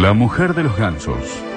La mujer de los gansos.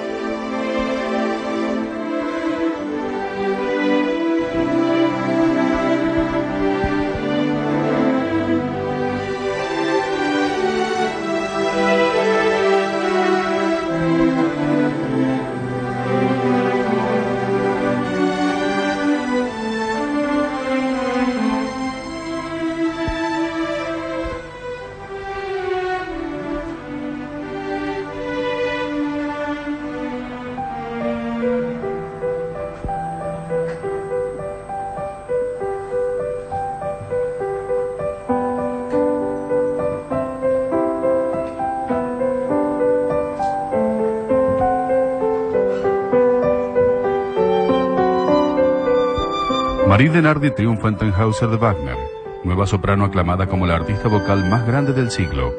Marie Denardi triunfa en Tannhauser de Wagner, nueva soprano aclamada como la artista vocal más grande del siglo.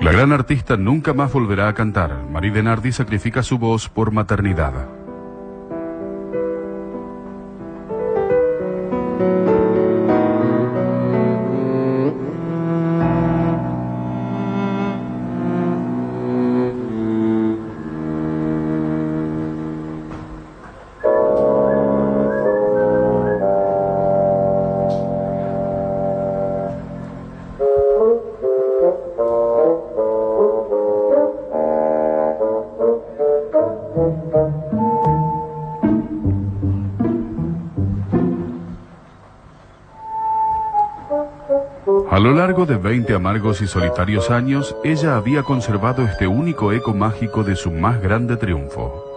La gran artista nunca más volverá a cantar. Marie Denardi sacrifica su voz por maternidad. 20 amargos y solitarios años, ella había conservado este único eco mágico de su más grande triunfo.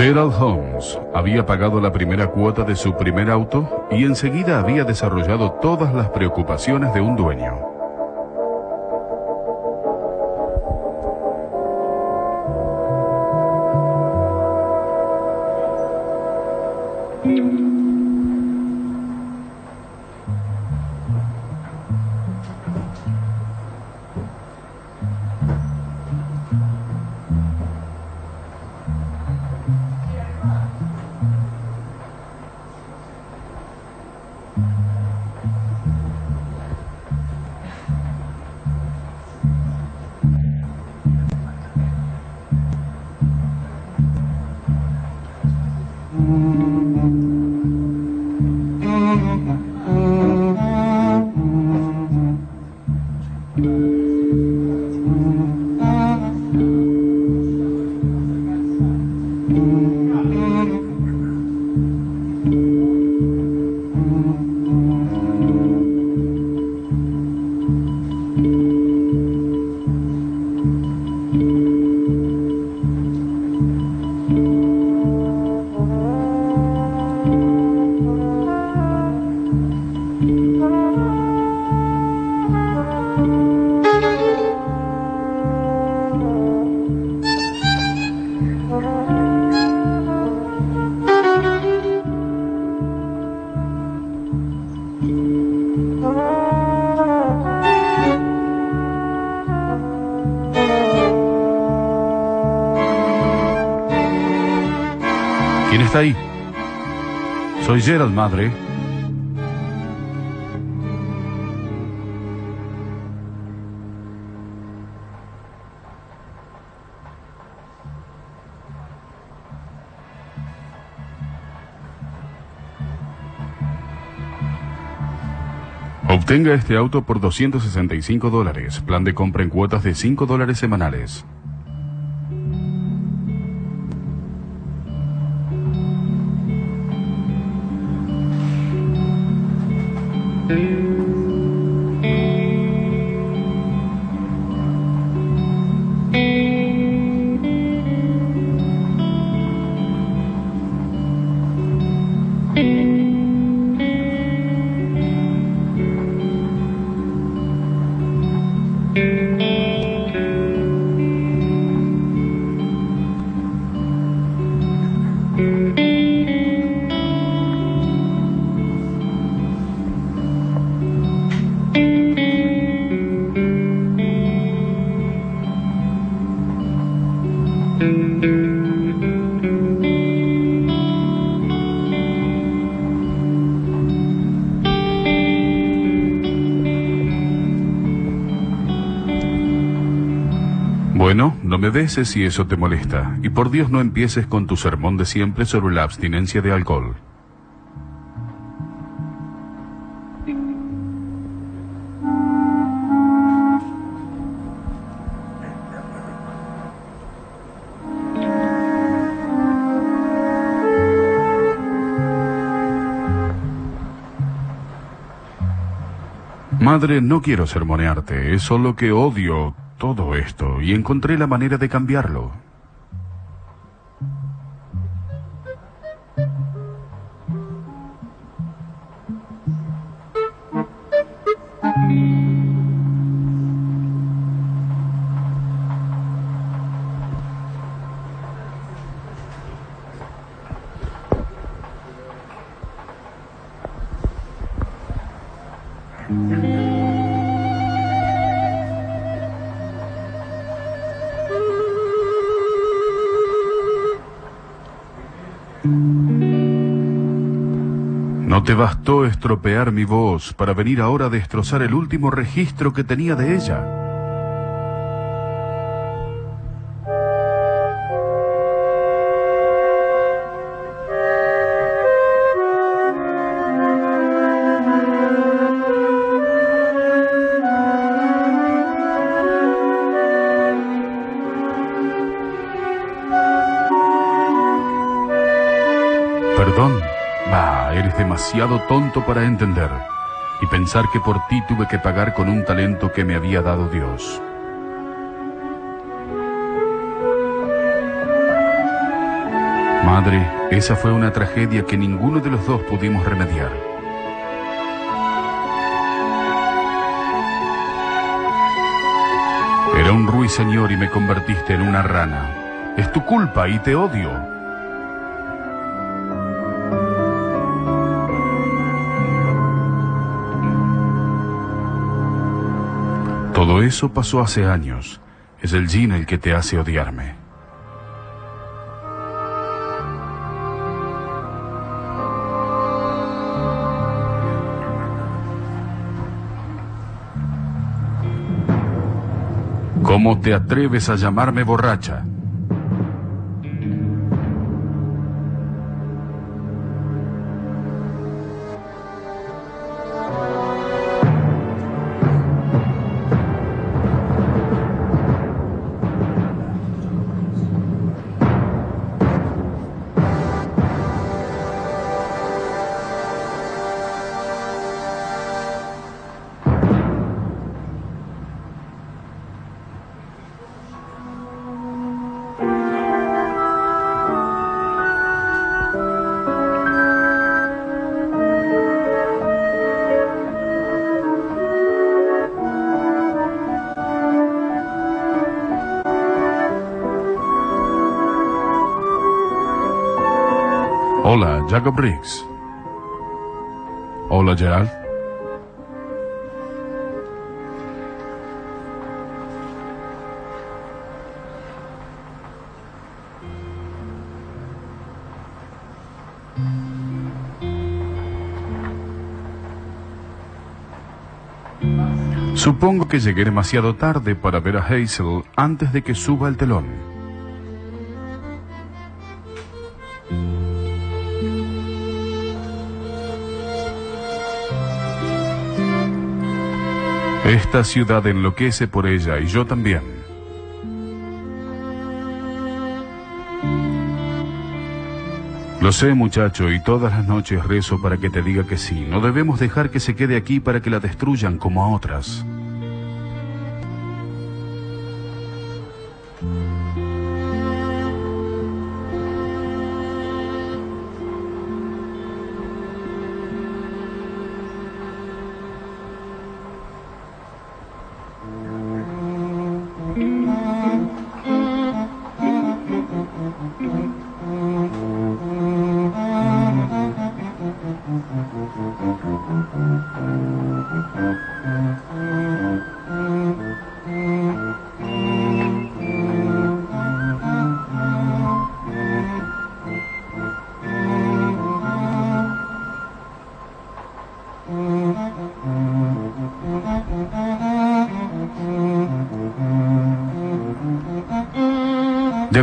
Gerald Holmes había pagado la primera cuota de su primer auto y enseguida había desarrollado todas las preocupaciones de un dueño. está ahí? Soy Gerald, madre. Obtenga este auto por 265 dólares. Plan de compra en cuotas de 5 dólares semanales. Beses si eso te molesta, y por Dios no empieces con tu sermón de siempre sobre la abstinencia de alcohol. Madre, no quiero sermonearte, es solo que odio todo esto y encontré la manera de cambiarlo. No te bastó estropear mi voz para venir ahora a destrozar el último registro que tenía de ella. Demasiado tonto para entender y pensar que por ti tuve que pagar con un talento que me había dado Dios. Madre, esa fue una tragedia que ninguno de los dos pudimos remediar. Era un ruiseñor y me convertiste en una rana. Es tu culpa y te odio. Eso pasó hace años. Es el Jin el que te hace odiarme. ¿Cómo te atreves a llamarme borracha? Jacob Briggs. Hola, Gerald. Supongo que llegué demasiado tarde para ver a Hazel antes de que suba el telón. Esta ciudad enloquece por ella y yo también. Lo sé, muchacho, y todas las noches rezo para que te diga que sí. No debemos dejar que se quede aquí para que la destruyan como a otras.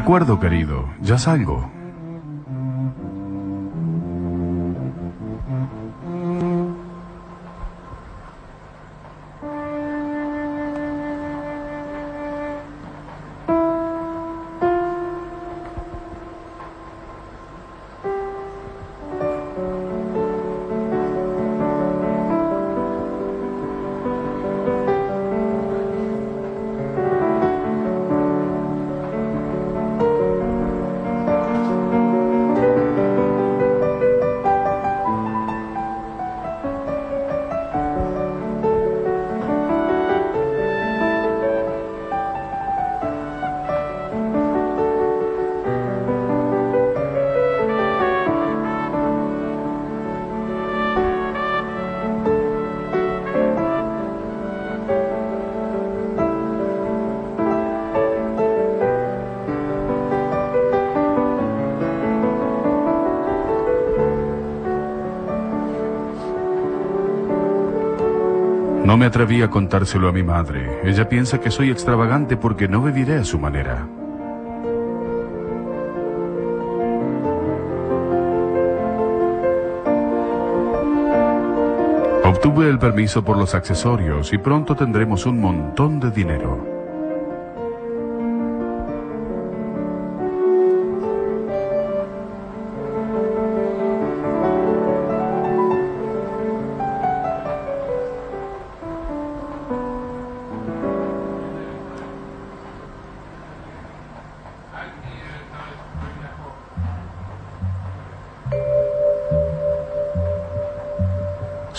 Acuerdo, querido, ya salgo. No me atreví a contárselo a mi madre. Ella piensa que soy extravagante porque no viviré a su manera. Obtuve el permiso por los accesorios y pronto tendremos un montón de dinero.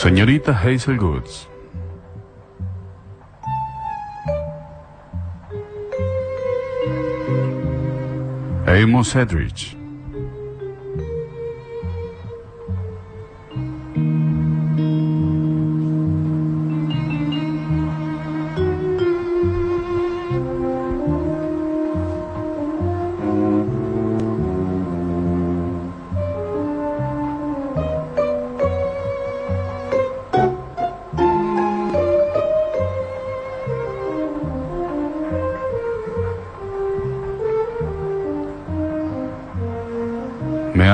Señorita Hazel Goods. Amos Edrich.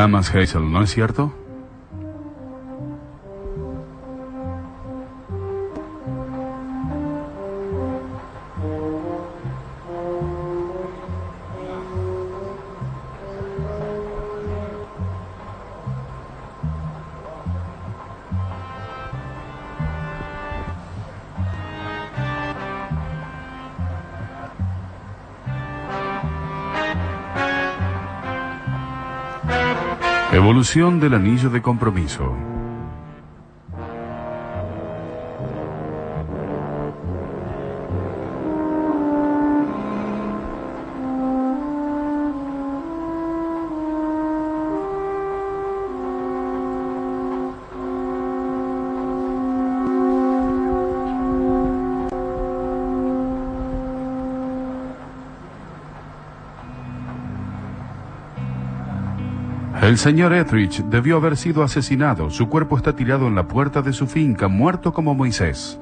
Amas, Hazel, ¿no es cierto? Evolución del anillo de compromiso. El señor Etheridge debió haber sido asesinado. Su cuerpo está tirado en la puerta de su finca, muerto como Moisés.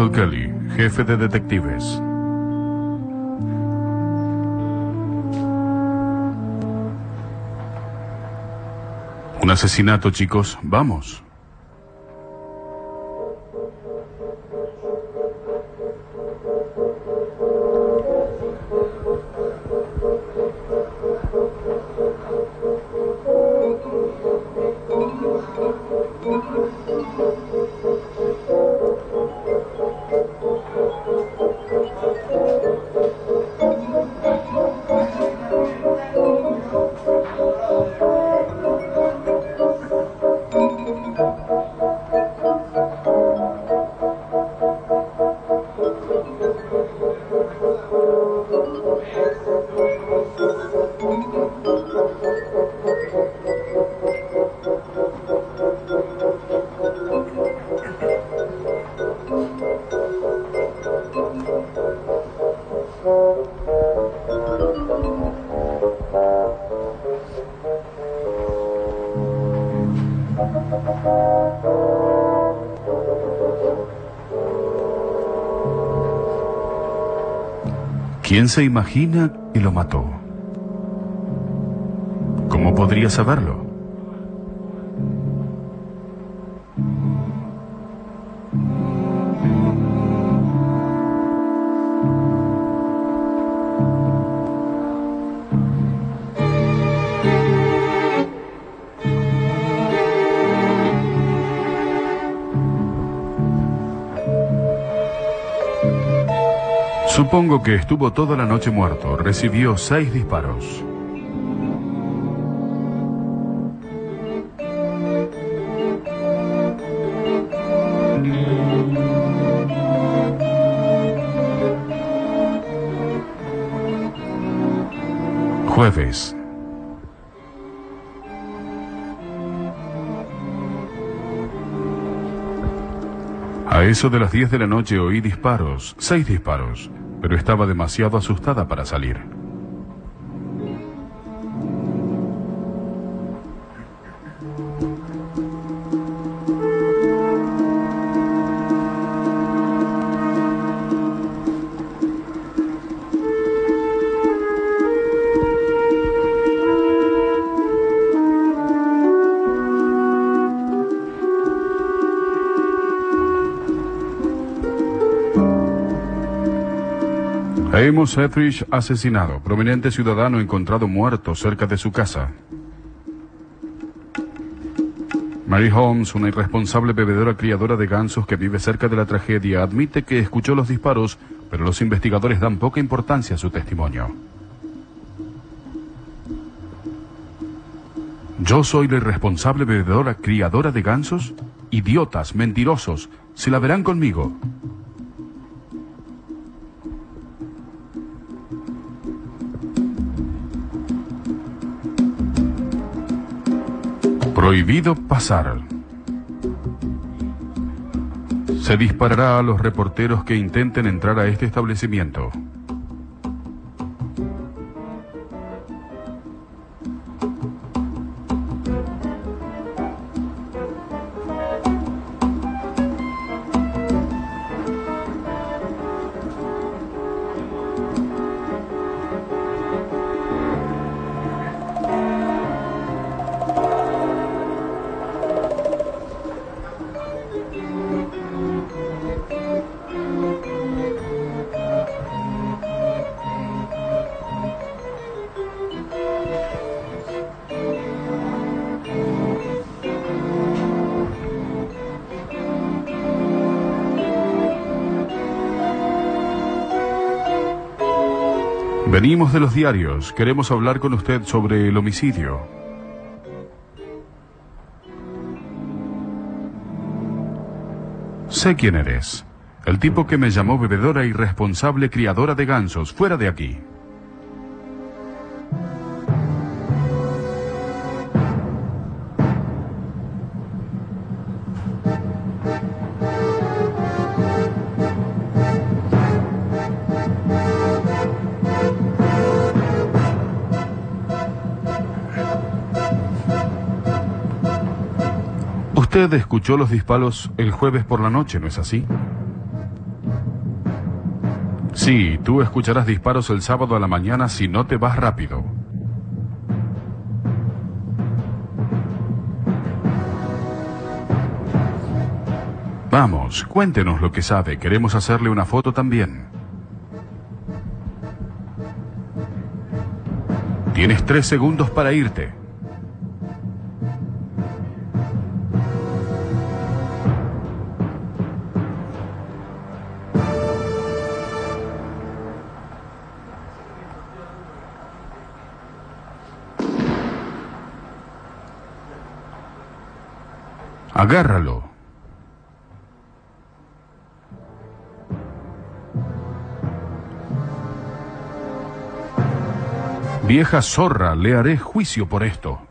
Michael Kelly, jefe de detectives. Un asesinato, chicos. Vamos. Se imagina y lo mató? ¿Cómo podría saberlo? Supongo que estuvo toda la noche muerto. Recibió seis disparos. Jueves. A eso de las 10 de la noche oí disparos, seis disparos pero estaba demasiado asustada para salir. Amos Etheridge asesinado. Prominente ciudadano encontrado muerto cerca de su casa. Mary Holmes, una irresponsable bebedora criadora de gansos que vive cerca de la tragedia, admite que escuchó los disparos, pero los investigadores dan poca importancia a su testimonio. ¿Yo soy la irresponsable bebedora criadora de gansos? Idiotas, mentirosos, se la verán conmigo. Prohibido pasar. Se disparará a los reporteros que intenten entrar a este establecimiento. De los diarios. Queremos hablar con usted sobre el homicidio. Sé quién eres. El tipo que me llamó bebedora irresponsable criadora de gansos. Fuera de aquí. Usted escuchó los disparos el jueves por la noche, ¿no es así? Sí, tú escucharás disparos el sábado a la mañana si no te vas rápido. Vamos, cuéntenos lo que sabe. Queremos hacerle una foto también. Tienes tres segundos para irte. Agárralo. Vieja zorra, le haré juicio por esto.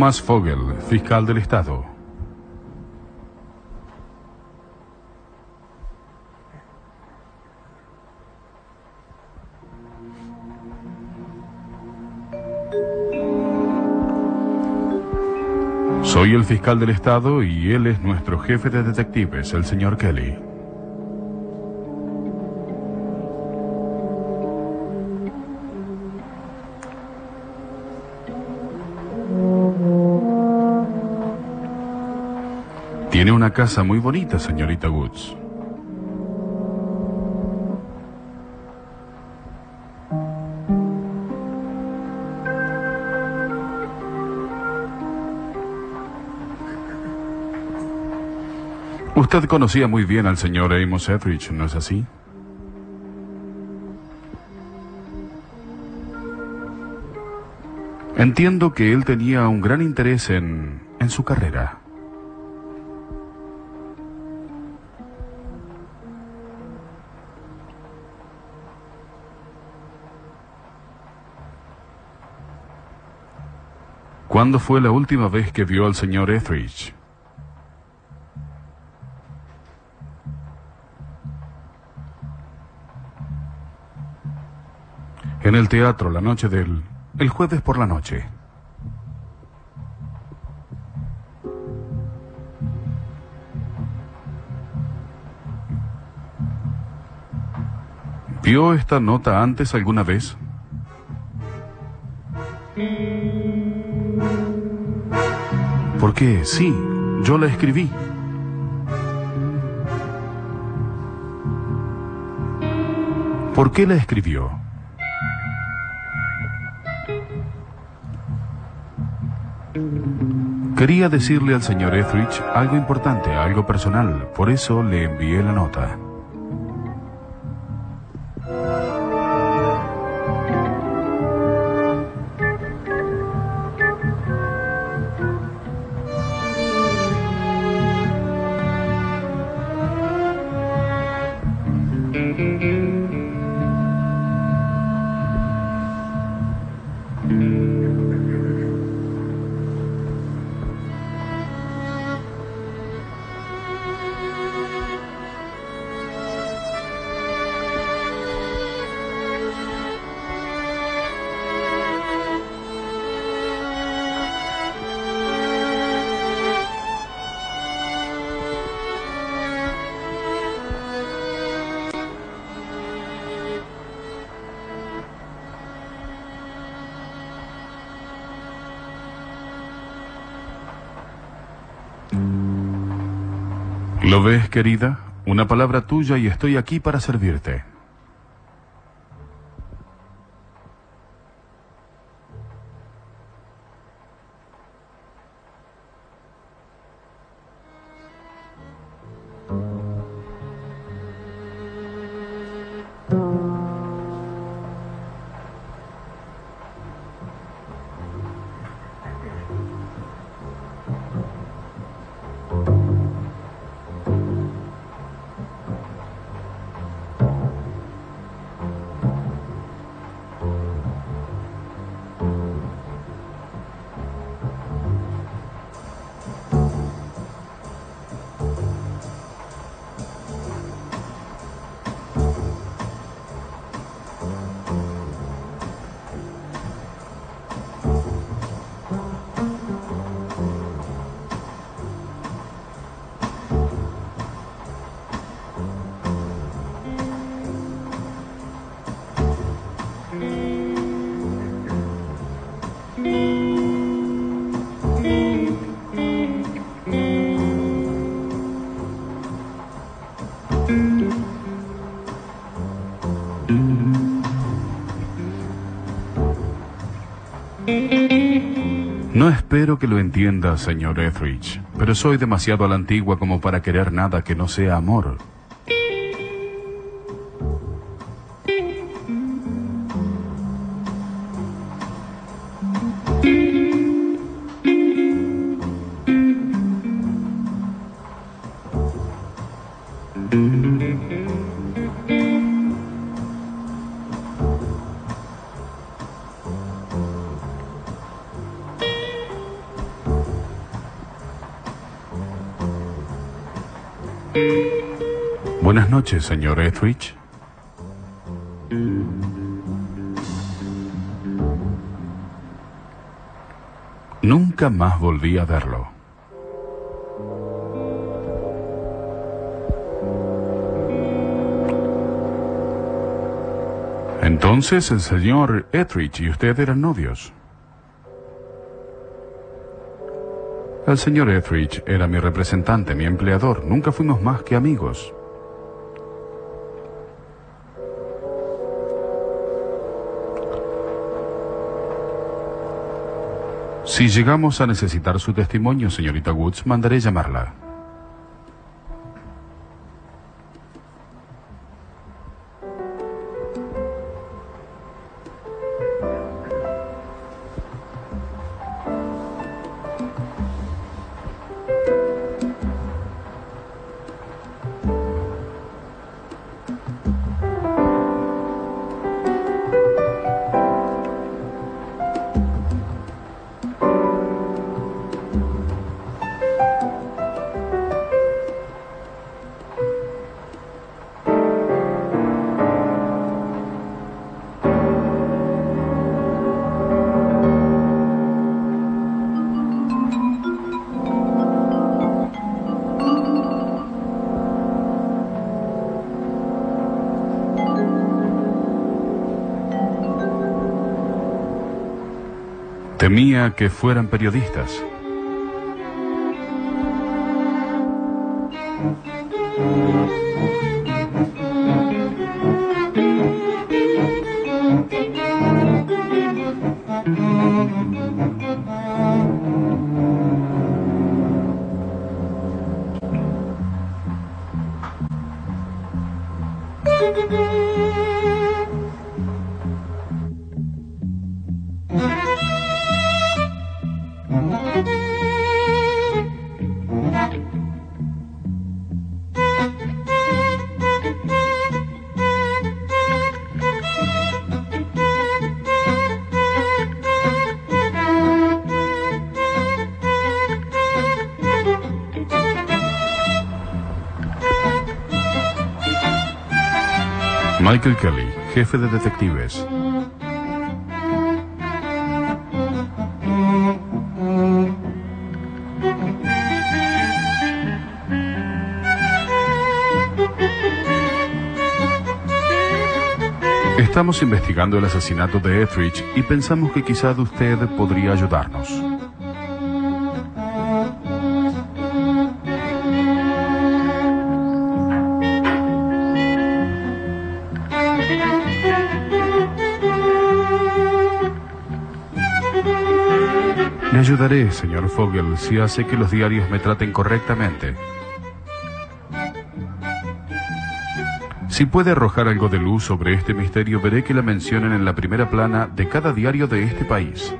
Thomas Fogel, fiscal del Estado. Soy el fiscal del Estado y él es nuestro jefe de detectives, el señor Kelly. Tiene una casa muy bonita, señorita Woods. Usted conocía muy bien al señor Amos Etheridge, ¿no es así? Entiendo que él tenía un gran interés en, en su carrera. ¿Cuándo fue la última vez que vio al señor Etheridge? En el teatro la noche del... el jueves por la noche. ¿Vio esta nota antes alguna vez? ¿Por qué? Sí, yo la escribí. ¿Por qué la escribió? Quería decirle al señor Etheridge algo importante, algo personal, por eso le envié la nota. ¿Lo ves, querida? Una palabra tuya y estoy aquí para servirte. Señor Etheridge, pero soy demasiado a la antigua como para querer nada que no sea amor. Señor Etheridge. Nunca más volví a verlo. Entonces el señor Etheridge y usted eran novios. El señor Etheridge era mi representante, mi empleador. Nunca fuimos más que amigos. Si llegamos a necesitar su testimonio, señorita Woods, mandaré llamarla. Temía que fueran periodistas. Michael Kelly, jefe de detectives. Estamos investigando el asesinato de Etheridge y pensamos que quizá usted podría ayudarnos. Señor Fogel, si hace que los diarios me traten correctamente. Si puede arrojar algo de luz sobre este misterio, veré que la mencionen en la primera plana de cada diario de este país.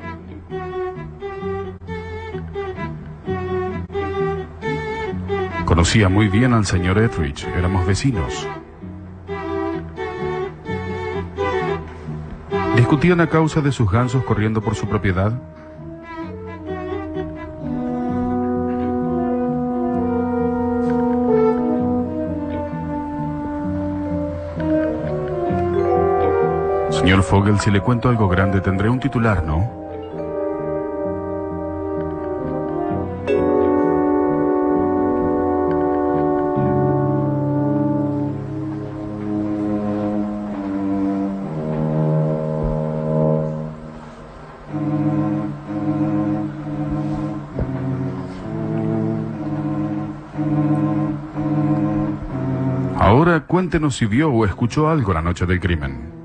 Conocía muy bien al señor Etheridge, éramos vecinos. ¿Discutían a causa de sus gansos corriendo por su propiedad? Señor Fogel, si le cuento algo grande, tendré un titular, ¿no? Ahora cuéntenos si vio o escuchó algo la noche del crimen.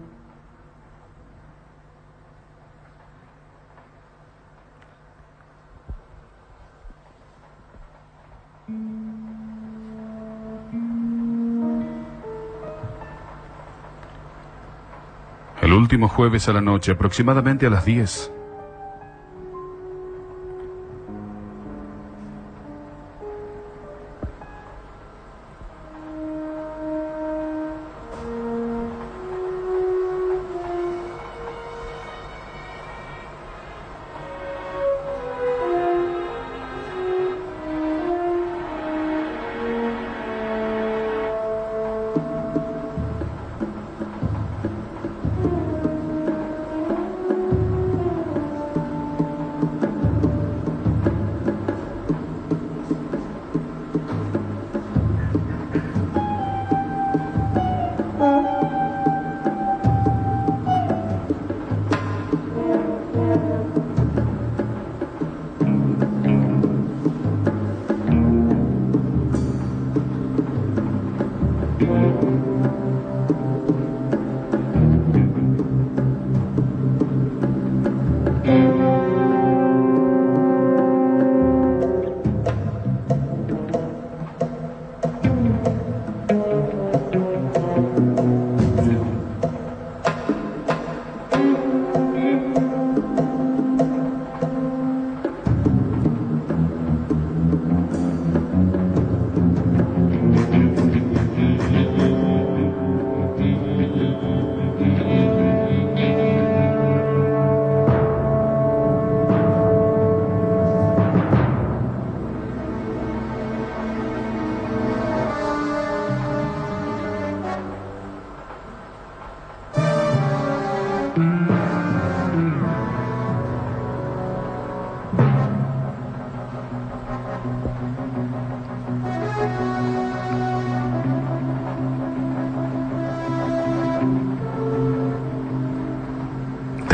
Último jueves a la noche, aproximadamente a las 10.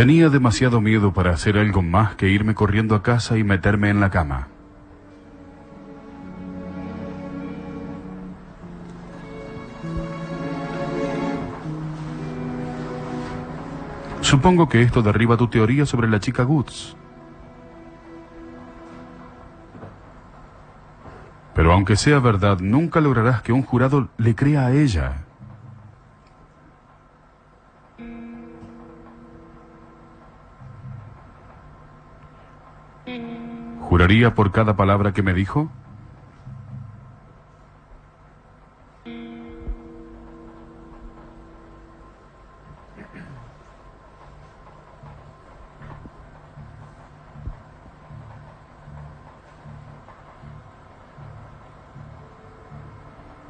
Tenía demasiado miedo para hacer algo más que irme corriendo a casa y meterme en la cama. Supongo que esto derriba tu teoría sobre la chica Goods. Pero aunque sea verdad, nunca lograrás que un jurado le crea a ella. ¿Juraría por cada palabra que me dijo?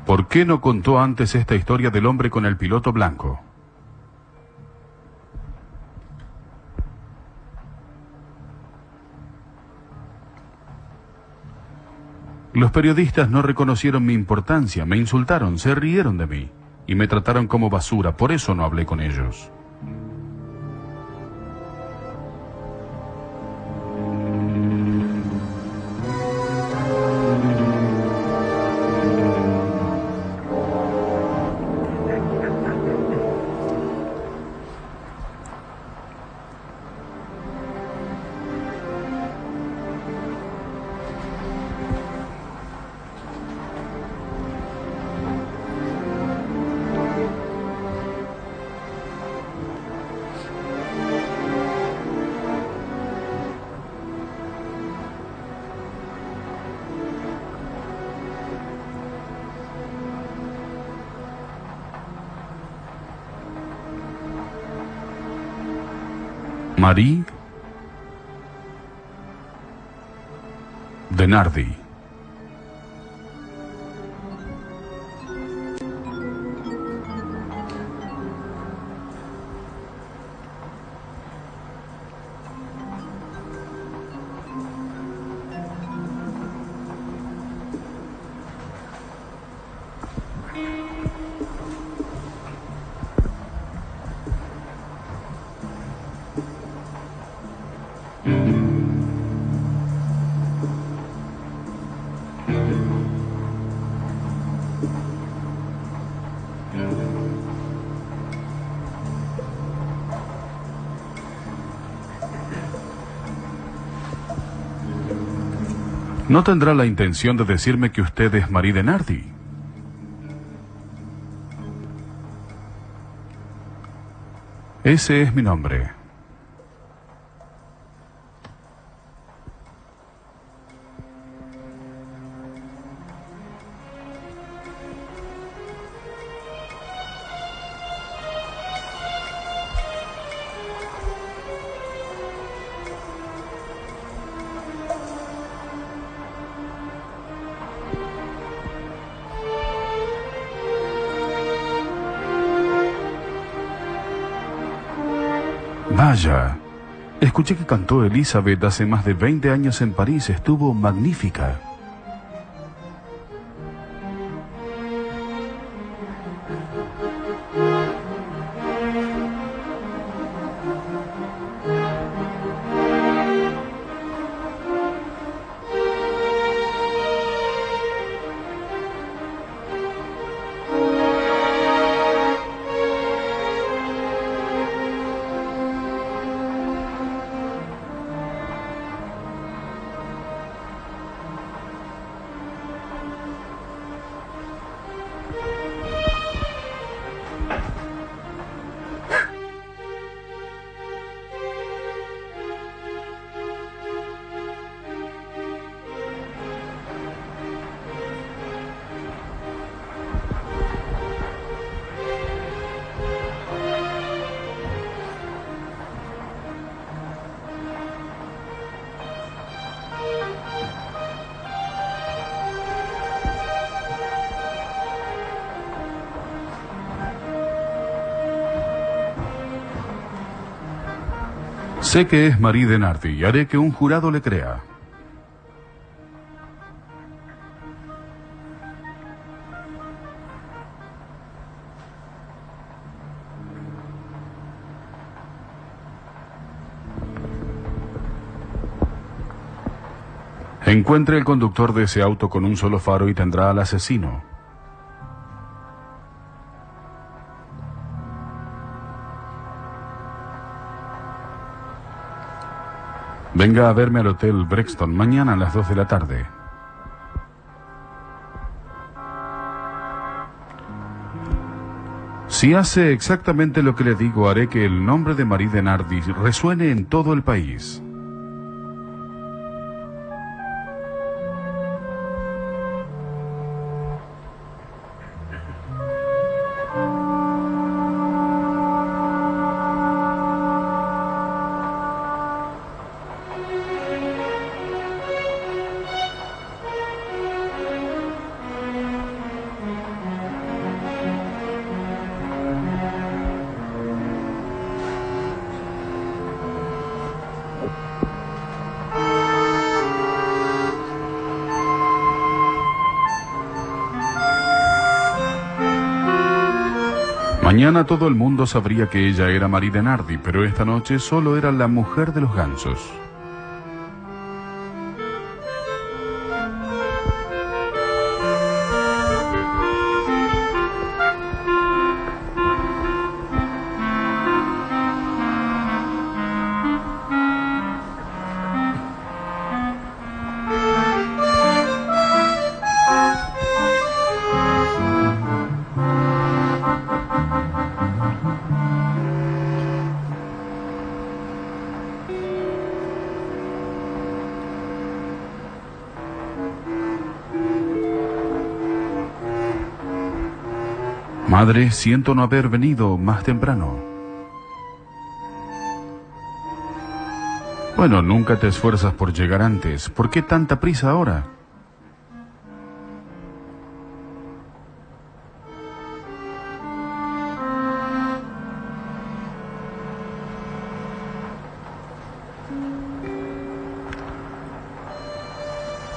¿Por qué no contó antes esta historia del hombre con el piloto blanco? Los periodistas no reconocieron mi importancia, me insultaron, se rieron de mí y me trataron como basura, por eso no hablé con ellos. Marie Denardi. No tendrá la intención de decirme que usted es Marie Denardi. Ese es mi nombre. Vaya, escuché que cantó Elizabeth hace más de 20 años en París. Estuvo magnífica. Sé que es Marie Denardi y haré que un jurado le crea. Encuentre el conductor de ese auto con un solo faro y tendrá al asesino. Venga a verme al Hotel Brexton mañana a las 2 de la tarde. Si hace exactamente lo que le digo, haré que el nombre de Marie Denardi resuene en todo el país. Mañana todo el mundo sabría que ella era Marie Denardi, pero esta noche solo era la mujer de los gansos. Madre, siento no haber venido más temprano. Bueno, nunca te esfuerzas por llegar antes. ¿Por qué tanta prisa ahora?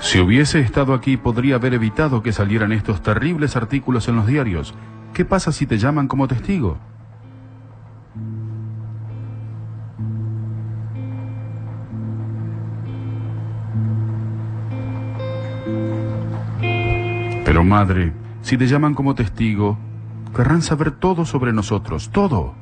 Si hubiese estado aquí podría haber evitado que salieran estos terribles artículos en los diarios. ¿Qué pasa si te llaman como testigo? Pero madre, si te llaman como testigo, querrán saber todo sobre nosotros, todo.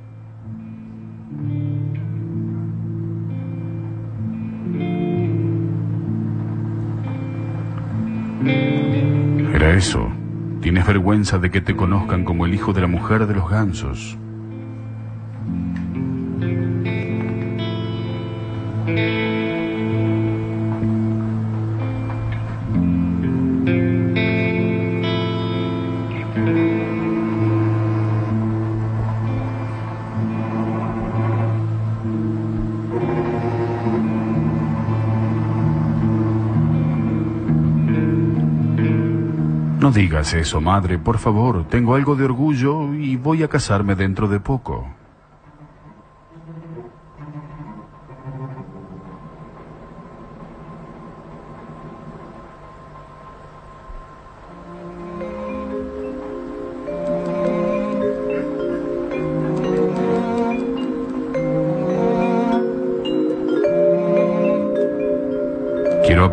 Era eso. Tienes vergüenza de que te conozcan como el hijo de la mujer de los gansos. Digas eso, madre, por favor. Tengo algo de orgullo y voy a casarme dentro de poco.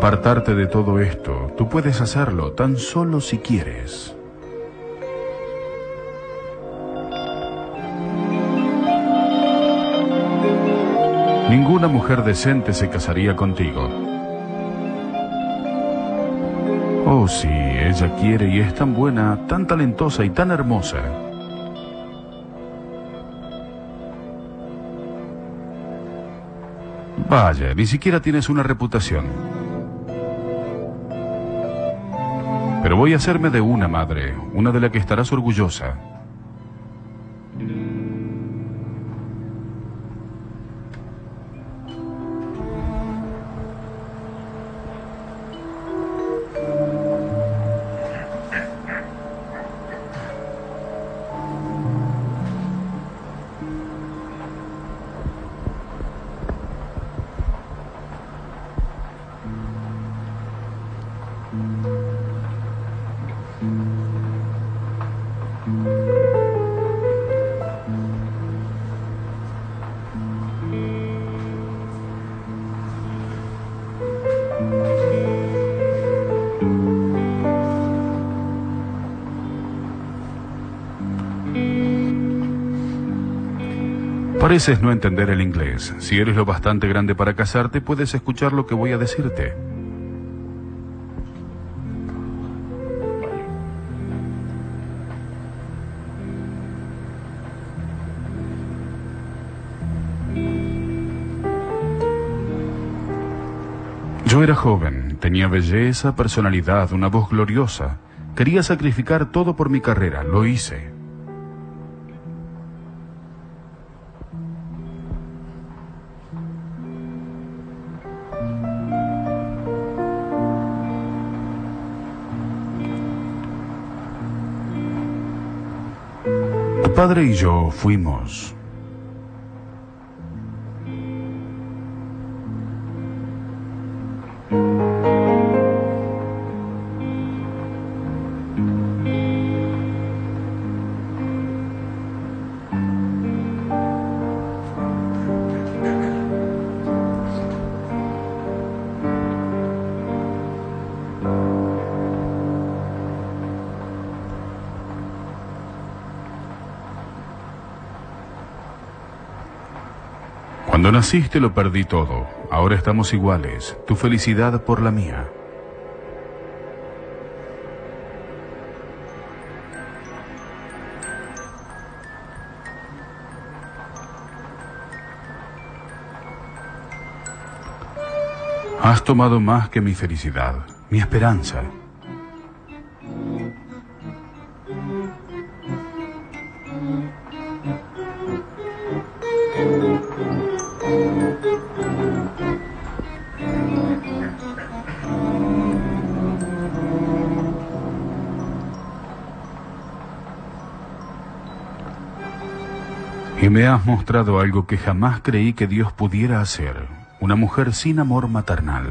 Apartarte de todo esto. Tú puedes hacerlo tan solo si quieres. Ninguna mujer decente se casaría contigo. Oh, sí, ella quiere y es tan buena, tan talentosa y tan hermosa. Vaya, ni siquiera tienes una reputación. Voy a hacerme de una madre, una de la que estarás orgullosa. Pareces no entender el inglés. Si eres lo bastante grande para casarte, puedes escuchar lo que voy a decirte. Yo era joven, tenía belleza, personalidad, una voz gloriosa. Quería sacrificar todo por mi carrera, lo hice. Padre y yo fuimos. Naciste lo perdí todo. Ahora estamos iguales. Tu felicidad por la mía. Has tomado más que mi felicidad, mi esperanza. Has mostrado algo que jamás creí que Dios pudiera hacer, una mujer sin amor maternal.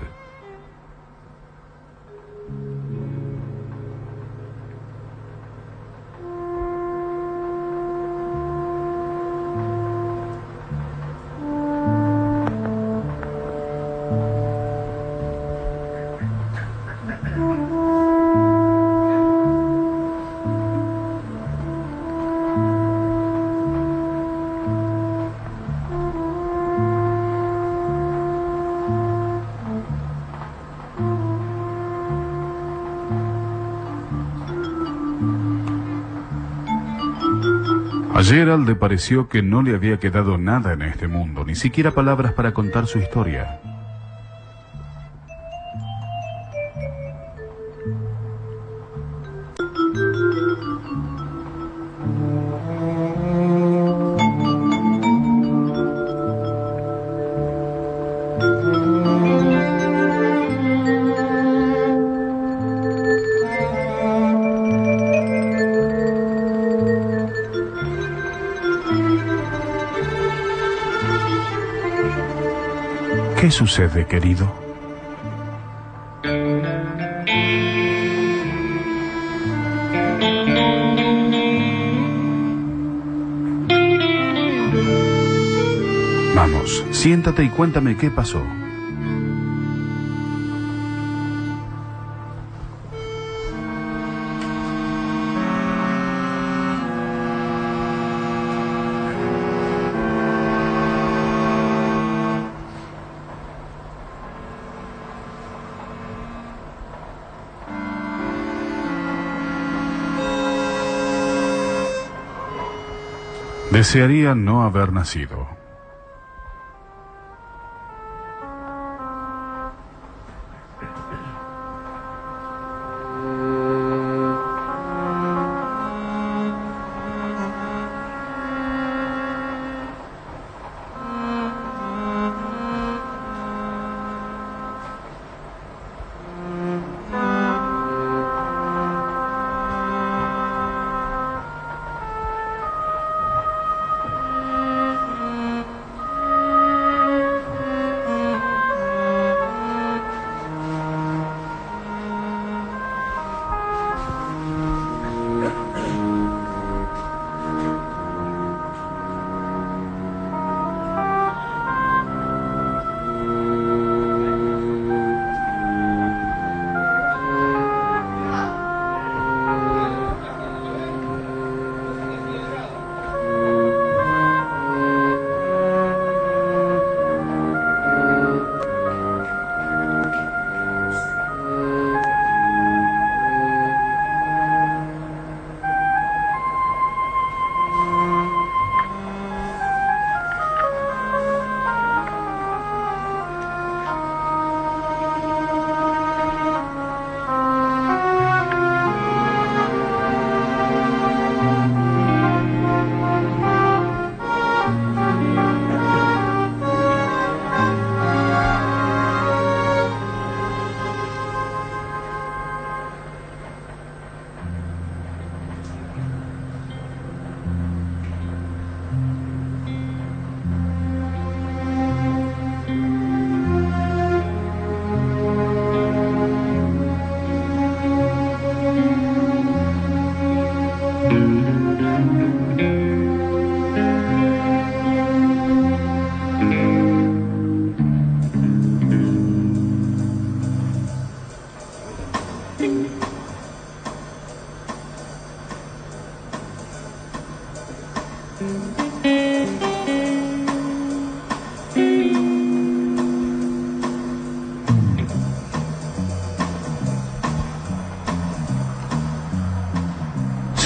Gerald pareció que no le había quedado nada en este mundo, ni siquiera palabras para contar su historia. Sucede, querido? Vamos, siéntate y cuéntame qué pasó. Desearía no haber nacido.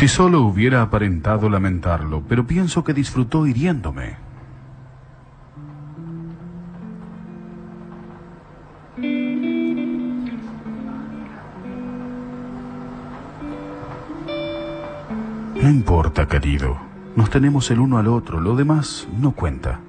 Si solo hubiera aparentado lamentarlo, pero pienso que disfrutó hiriéndome. No importa, querido. Nos tenemos el uno al otro, lo demás no cuenta.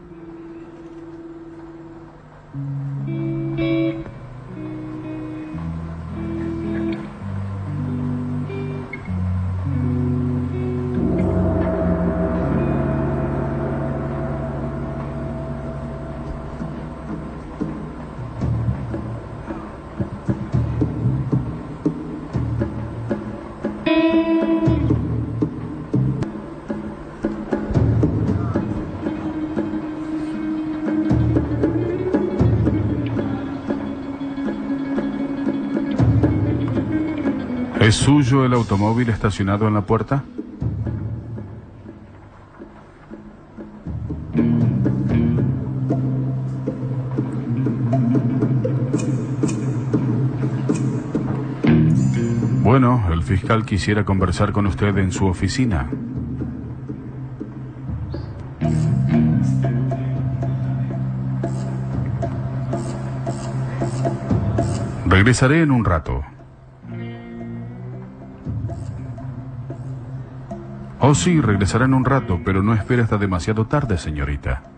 Suyo el automóvil estacionado en la puerta? Bueno, el fiscal quisiera conversar con usted en su oficina. Regresaré en un rato. Oh, sí, regresará en un rato, pero no espere hasta demasiado tarde, señorita.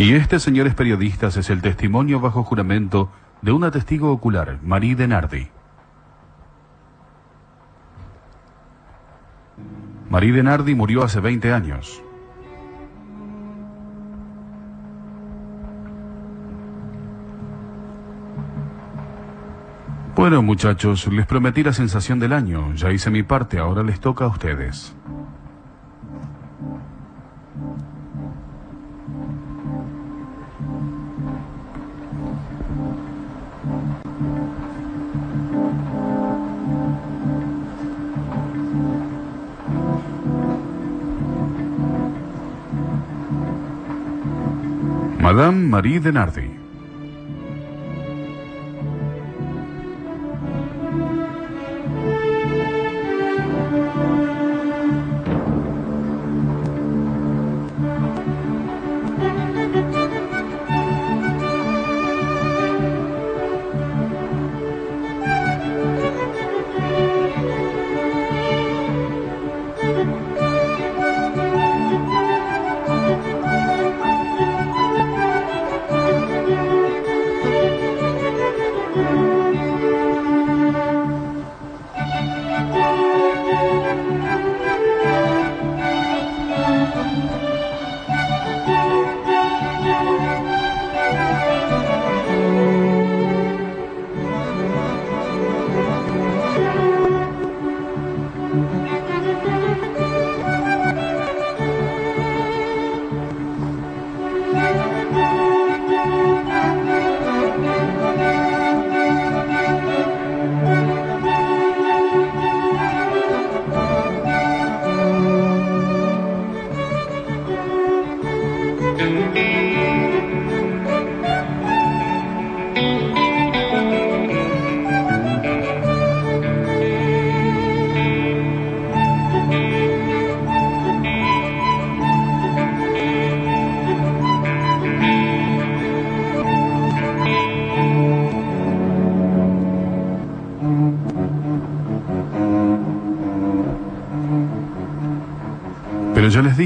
Y este, señores periodistas, es el testimonio bajo juramento de una testigo ocular, Marie Denardi. Marie Denardi murió hace 20 años. Bueno, muchachos, les prometí la sensación del año. Ya hice mi parte, ahora les toca a ustedes. Madame Marie Denardi.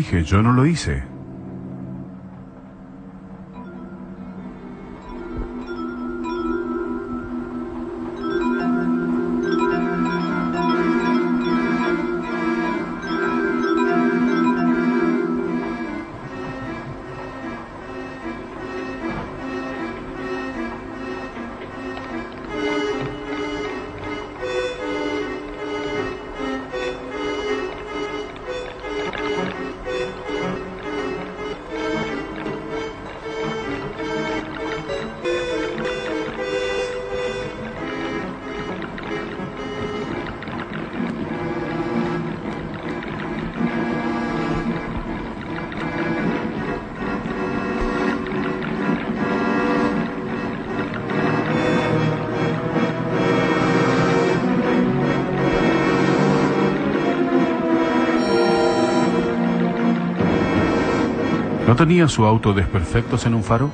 Dije, yo no lo hice. ¿No tenía su auto desperfectos en un faro?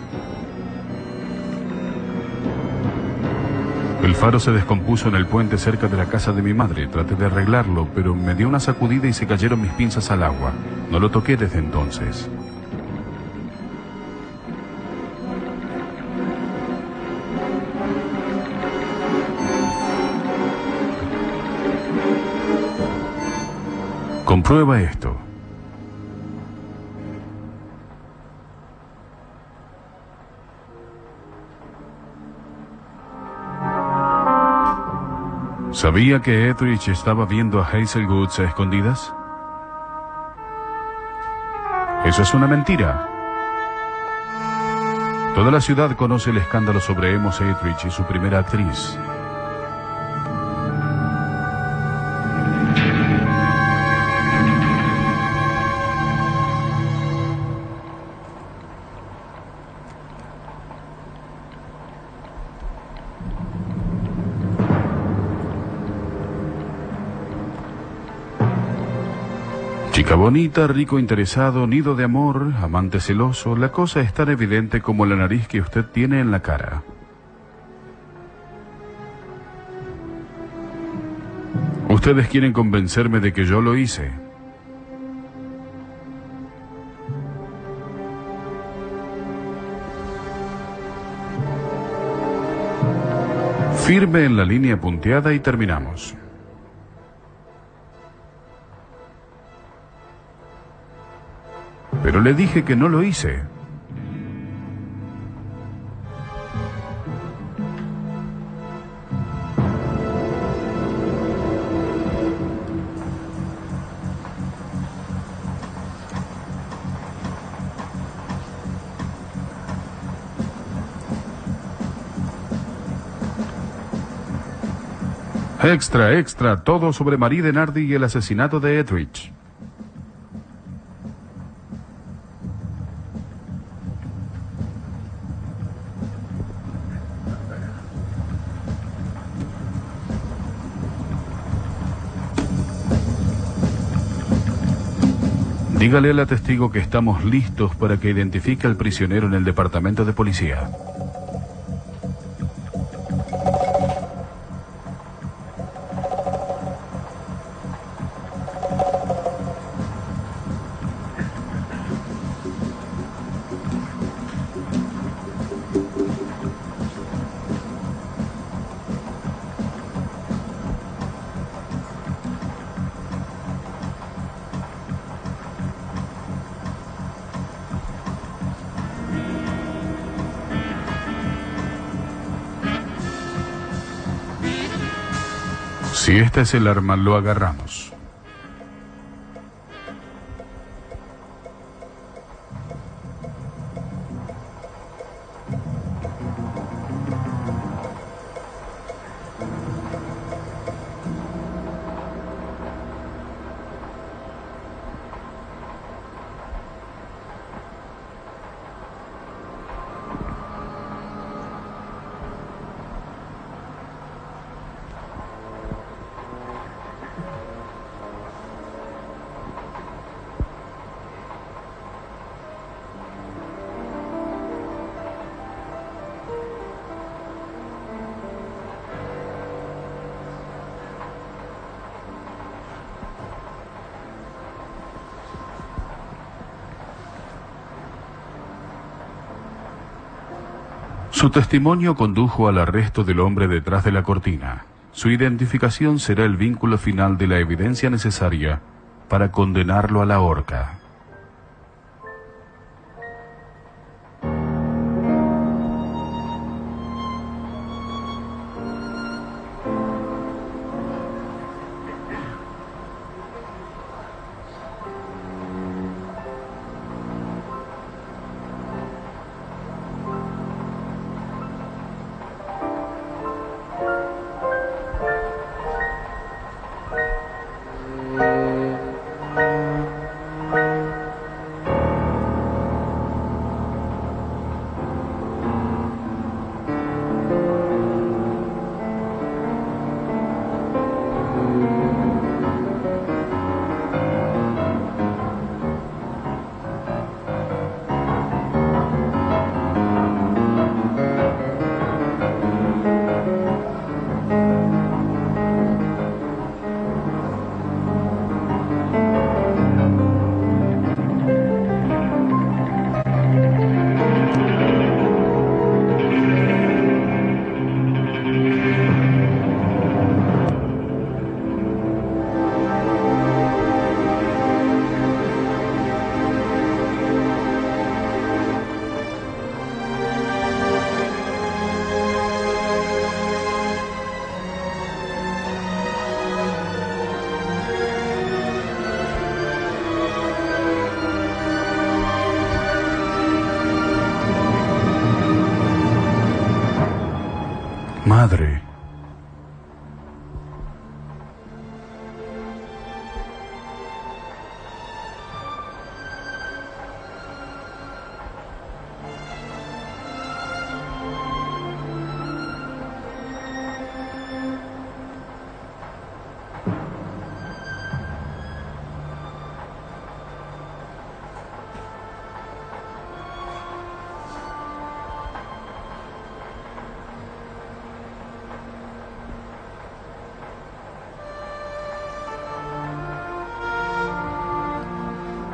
El faro se descompuso en el puente cerca de la casa de mi madre. Traté de arreglarlo, pero me dio una sacudida y se cayeron mis pinzas al agua. No lo toqué desde entonces. Comprueba esto. ¿Sabía que Etheridge estaba viendo a Hazel Goods a escondidas? Eso es una mentira. Toda la ciudad conoce el escándalo sobre Emos Etheridge y su primera actriz. bonita, rico, interesado, nido de amor, amante celoso, la cosa es tan evidente como la nariz que usted tiene en la cara. Ustedes quieren convencerme de que yo lo hice. Firme en la línea punteada y terminamos. Le dije que no lo hice. Extra, extra, todo sobre Marie Denardi y el asesinato de Edrich. Dígale al testigo que estamos listos para que identifique al prisionero en el departamento de policía. Si esta es el arma, lo agarramos. Su testimonio condujo al arresto del hombre detrás de la cortina. Su identificación será el vínculo final de la evidencia necesaria para condenarlo a la horca.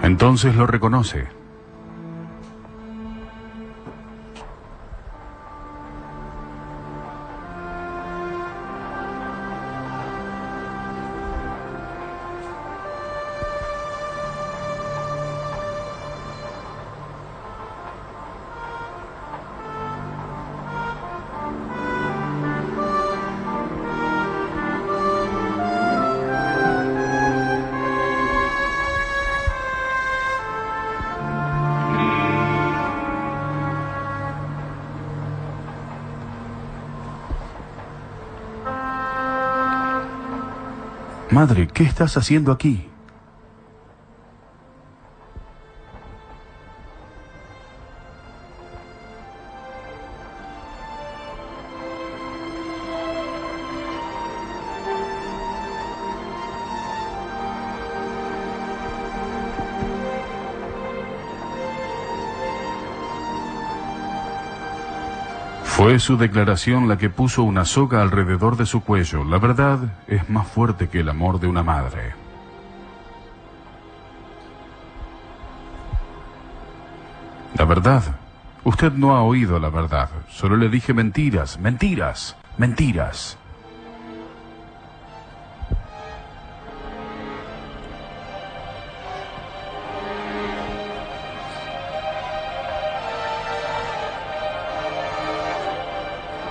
Entonces lo reconoce. Madre, ¿qué estás haciendo aquí? Su declaración la que puso una soga alrededor de su cuello. La verdad es más fuerte que el amor de una madre. La verdad. Usted no ha oído la verdad. Solo le dije mentiras, mentiras, mentiras.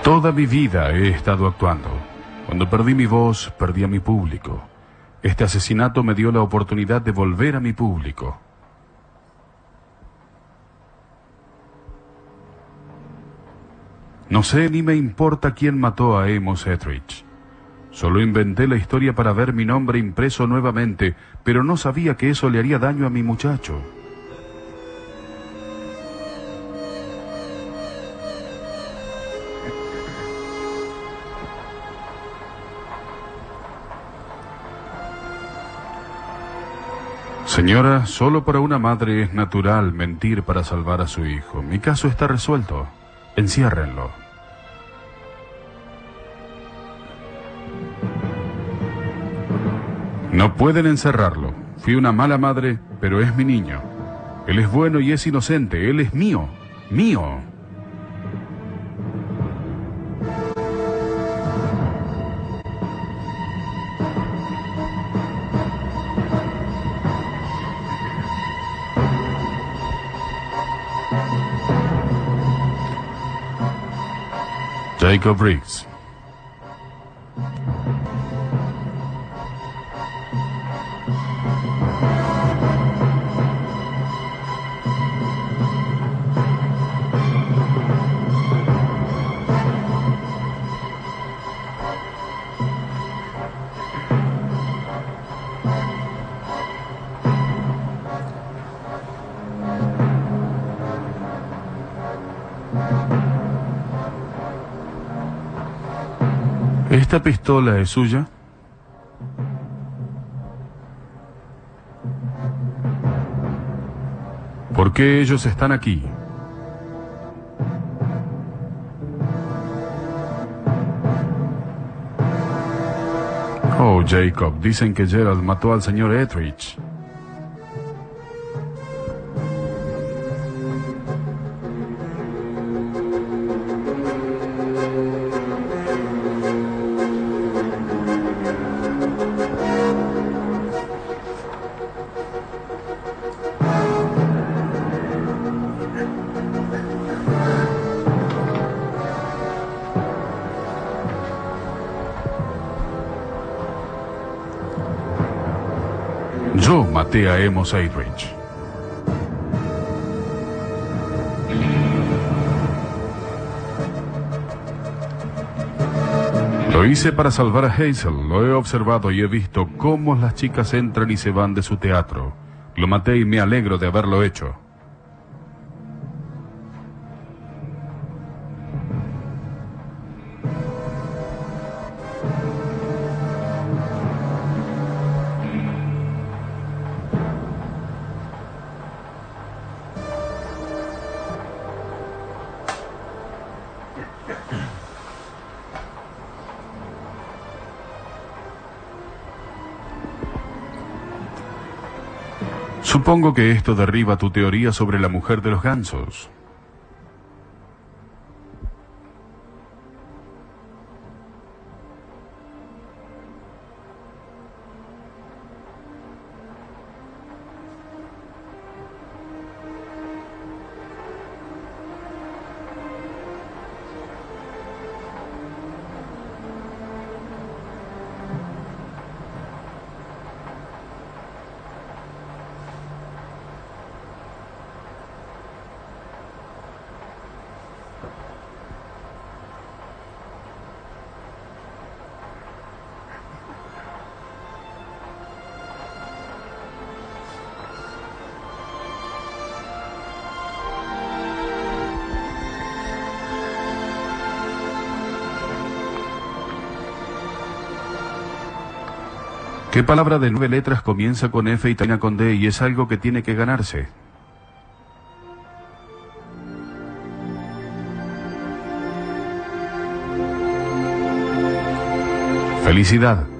Toda mi vida he estado actuando. Cuando perdí mi voz, perdí a mi público. Este asesinato me dio la oportunidad de volver a mi público. No sé ni me importa quién mató a Amos Etheridge. Solo inventé la historia para ver mi nombre impreso nuevamente, pero no sabía que eso le haría daño a mi muchacho. Señora, solo para una madre es natural mentir para salvar a su hijo. Mi caso está resuelto. Enciérrenlo. No pueden encerrarlo. Fui una mala madre, pero es mi niño. Él es bueno y es inocente. Él es mío. Mío. Jacob Riggs. Pistola es suya? ¿Por qué ellos están aquí? Oh, Jacob, dicen que Gerald mató al señor Etheridge. A Amos Eidridge. Lo hice para salvar a Hazel. Lo he observado y he visto cómo las chicas entran y se van de su teatro. Lo maté y me alegro de haberlo hecho. Supongo que esto derriba tu teoría sobre la mujer de los gansos. ¿Qué palabra de nueve letras comienza con F y termina con D y es algo que tiene que ganarse? Felicidad.